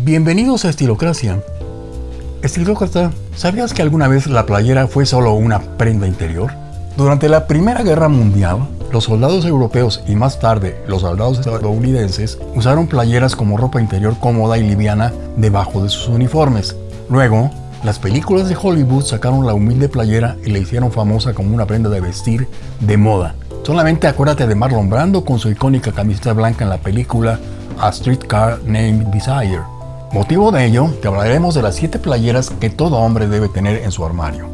Bienvenidos a Estilocracia. Estilócrata, ¿sabías que alguna vez la playera fue solo una prenda interior? Durante la Primera Guerra Mundial, los soldados europeos y más tarde los soldados estadounidenses usaron playeras como ropa interior cómoda y liviana debajo de sus uniformes. Luego, las películas de Hollywood sacaron la humilde playera y la hicieron famosa como una prenda de vestir de moda. Solamente acuérdate de Marlon Brando con su icónica camiseta blanca en la película A Streetcar Named Desire. Motivo de ello, te hablaremos de las 7 playeras que todo hombre debe tener en su armario.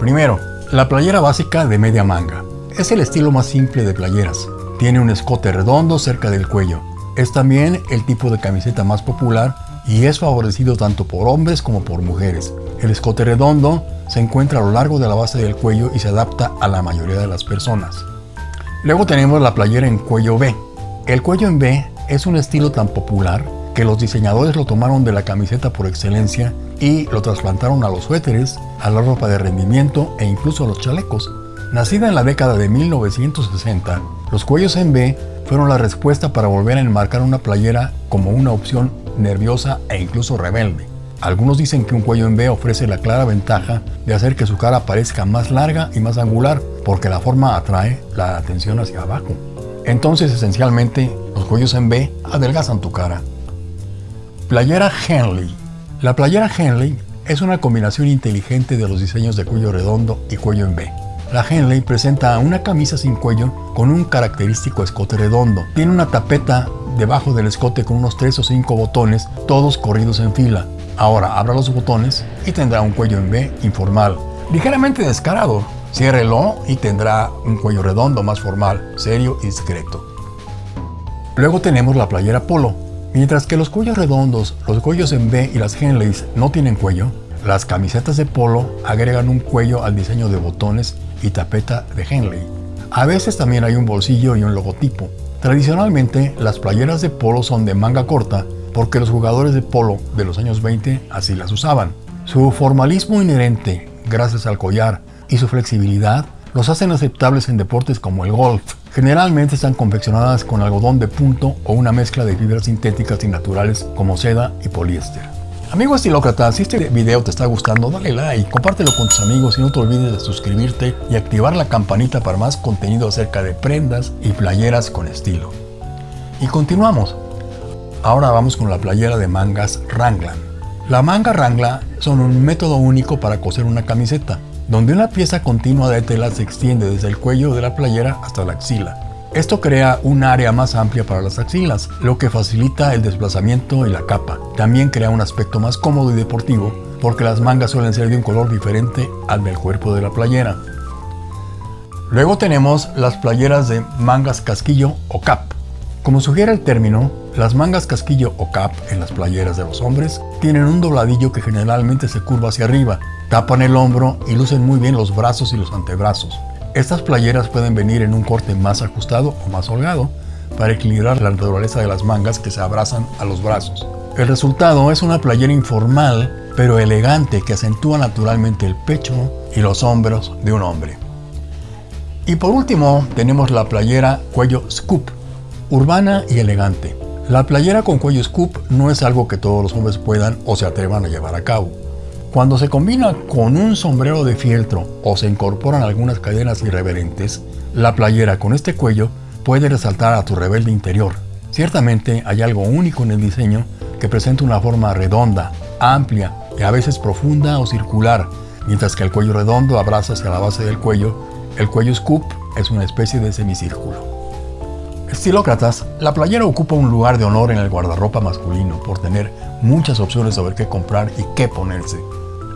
Primero, la playera básica de media manga. Es el estilo más simple de playeras. Tiene un escote redondo cerca del cuello. Es también el tipo de camiseta más popular y es favorecido tanto por hombres como por mujeres. El escote redondo se encuentra a lo largo de la base del cuello y se adapta a la mayoría de las personas. Luego tenemos la playera en cuello B. El cuello en B es un estilo tan popular que los diseñadores lo tomaron de la camiseta por excelencia y lo trasplantaron a los suéteres, a la ropa de rendimiento e incluso a los chalecos. Nacida en la década de 1960, los cuellos en B fueron la respuesta para volver a enmarcar una playera como una opción nerviosa e incluso rebelde. Algunos dicen que un cuello en B ofrece la clara ventaja de hacer que su cara parezca más larga y más angular, porque la forma atrae la atención hacia abajo. Entonces, esencialmente, los cuellos en B adelgazan tu cara. Playera Henley. La playera Henley es una combinación inteligente de los diseños de cuello redondo y cuello en B. La Henley presenta una camisa sin cuello con un característico escote redondo. Tiene una tapeta debajo del escote con unos 3 o 5 botones, todos corridos en fila. Ahora abra los botones y tendrá un cuello en B informal, ligeramente descarado. Ciérrelo y tendrá un cuello redondo más formal, serio y discreto. Luego tenemos la playera polo. Mientras que los cuellos redondos, los cuellos en B y las Henleys no tienen cuello, las camisetas de polo agregan un cuello al diseño de botones y tapeta de Henley. A veces también hay un bolsillo y un logotipo. Tradicionalmente, las playeras de polo son de manga corta porque los jugadores de polo de los años 20 así las usaban. Su formalismo inherente, gracias al collar, y su flexibilidad los hacen aceptables en deportes como el golf. Generalmente están confeccionadas con algodón de punto o una mezcla de fibras sintéticas y naturales como seda y poliéster. Amigo estilócrata, si este video te está gustando, dale like, compártelo con tus amigos y no te olvides de suscribirte y activar la campanita para más contenido acerca de prendas y playeras con estilo. Y continuamos. Ahora vamos con la playera de mangas Ranglan. La manga Rangla son un método único para coser una camiseta, donde una pieza continua de tela se extiende desde el cuello de la playera hasta la axila. Esto crea un área más amplia para las axilas, lo que facilita el desplazamiento y la capa. También crea un aspecto más cómodo y deportivo, porque las mangas suelen ser de un color diferente al del cuerpo de la playera. Luego tenemos las playeras de mangas casquillo o cap. Como sugiere el término, las mangas casquillo o cap en las playeras de los hombres tienen un dobladillo que generalmente se curva hacia arriba, tapan el hombro y lucen muy bien los brazos y los antebrazos. Estas playeras pueden venir en un corte más ajustado o más holgado para equilibrar la naturaleza de las mangas que se abrazan a los brazos. El resultado es una playera informal pero elegante que acentúa naturalmente el pecho y los hombros de un hombre. Y por último tenemos la playera cuello scoop, urbana y elegante. La playera con cuello scoop no es algo que todos los hombres puedan o se atrevan a llevar a cabo. Cuando se combina con un sombrero de fieltro o se incorporan algunas cadenas irreverentes, la playera con este cuello puede resaltar a tu rebelde interior. Ciertamente hay algo único en el diseño que presenta una forma redonda, amplia y a veces profunda o circular, mientras que el cuello redondo abraza hacia la base del cuello, el cuello scoop es una especie de semicírculo. Estilócratas, la playera ocupa un lugar de honor en el guardarropa masculino por tener muchas opciones sobre qué comprar y qué ponerse.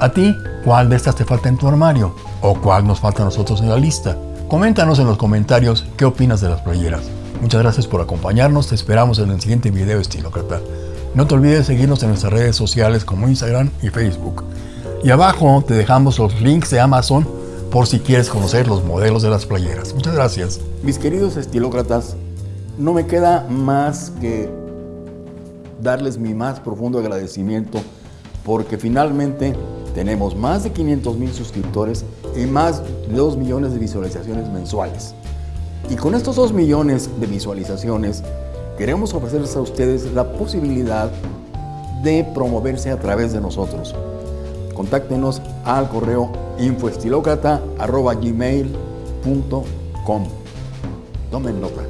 ¿A ti cuál de estas te falta en tu armario? ¿O cuál nos falta a nosotros en la lista? Coméntanos en los comentarios qué opinas de las playeras. Muchas gracias por acompañarnos, te esperamos en el siguiente video estilócrata. No te olvides seguirnos en nuestras redes sociales como Instagram y Facebook. Y abajo te dejamos los links de Amazon por si quieres conocer los modelos de las playeras. Muchas gracias. Mis queridos estilócratas, no me queda más que darles mi más profundo agradecimiento porque finalmente tenemos más de 500 mil suscriptores y más de 2 millones de visualizaciones mensuales. Y con estos 2 millones de visualizaciones queremos ofrecerles a ustedes la posibilidad de promoverse a través de nosotros. Contáctenos al correo infoestilócrata.gmail.com Tomen nota.